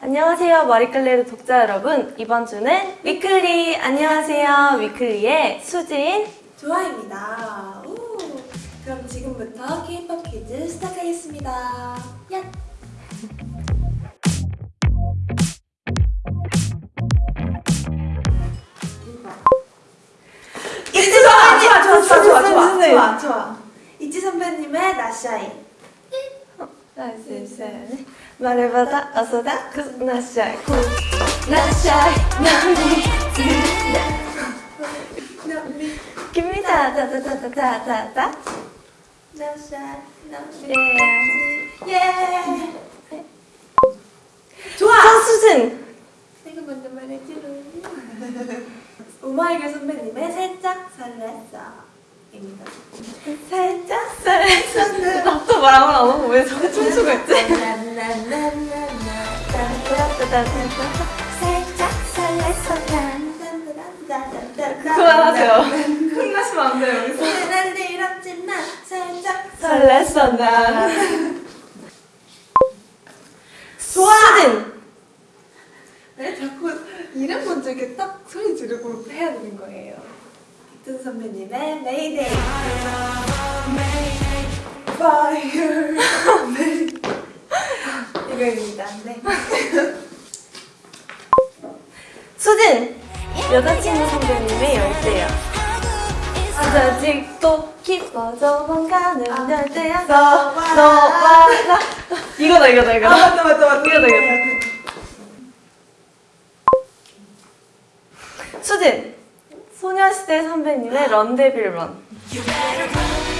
안녕하세요 마리클레르 독자 여러분 이번 주는 위클리 안녕하세요 위클리의 수진 조아입니다. 오, 그럼 지금부터 K-pop 퀴즈 시작하겠습니다. 야! 있지 선배님! 조아, 조아, 조아, 조아. 조아, 조아. 있지 선배님의 Not Shy인. 말해봐다 어서다 굿나샤이 굿나샤이 나미, 깁니다 다다다다다다. 예 예! 좋아! 서수진 내가 먼저 말해주는 오마이걸 선배님의 살짝 설렜어 입니다 살짝 설렜었는 말하고? 안 하고 왜 춤추고 있지? 살짝 난 그만하세요. 흥나시면 안 돼요 여기서. 난일 없지만 살짝 설렜어 난 좋아! 수진! 왜 자꾸 이름 먼저 이렇게 딱 소리 지르고 해야 되는 거예요? 빅튼 선배님의 Mayday Fire. 이거입니다. 네. 수진 여자친구 선배님의 열대야 아직도 깊어져만 가는 아, 열대야 너와 너와 나. 이거다 이거다 아 이거다. 맞다 맞다 맞다. 이거다, 이거다. 수진 소녀시대 선배님의 런데빌 런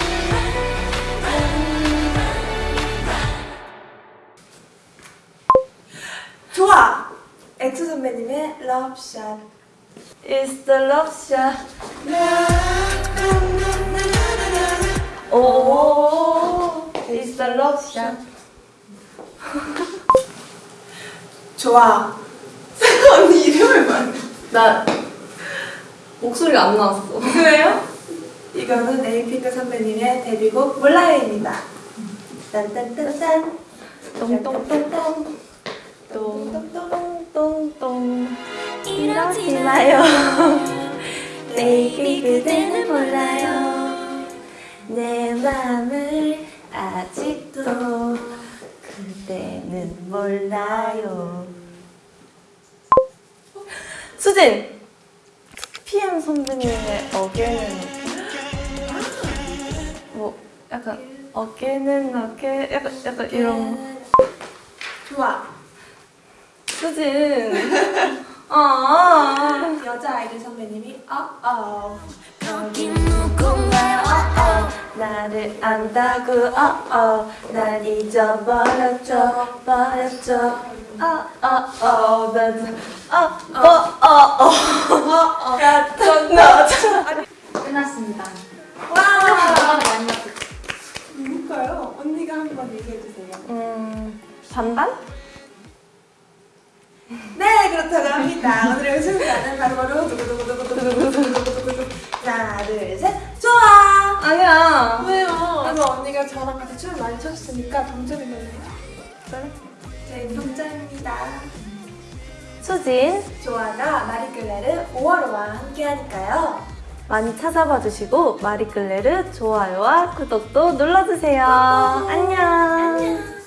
선배님의 러브샷 It's the love shot. 오 It's the love shot. 좋아. 언니 이름을 말해 나 목소리가 안 나왔어. 그래요? 이거는 에이핑크 선배님의 데뷔곡 몰라요입니다. 딴딴딴딴. 똥똥똥똥 똥똥똥. 똥똥똥 이러지 마요? Baby 그대는 몰라요. 내 맘을 아직도 그대는 몰라요. 수진! PM 선배님의 어게는 뭐 약간 어게는 어게 약간 약간 이런 좋아. 수진 아 여자 아이돌 선배님이 어어. 여기 누군가요? 어어. 나를 안다고 어어. 날 잊어버렸죠 버렸죠. 어어어. 나어어어어. 같은 너죠. 끝났습니다. 와. 누굴까요? 언니가 한 번 얘기해주세요. 음 반반? 네 그렇다고 합니다 오늘의 우승자는 바로바로 두구두구두구두구두구두구두구 하나 둘셋 좋아 아니야 왜요? 그래서 언니가 저랑 같이 춤을 많이 췄으니까 동점이네요 그래? 네 동점입니다 수진 조아가 마리끌레르 5월호와 함께하니까요 많이 찾아봐 주시고 마리끌레르 좋아요와 구독도 눌러주세요 안녕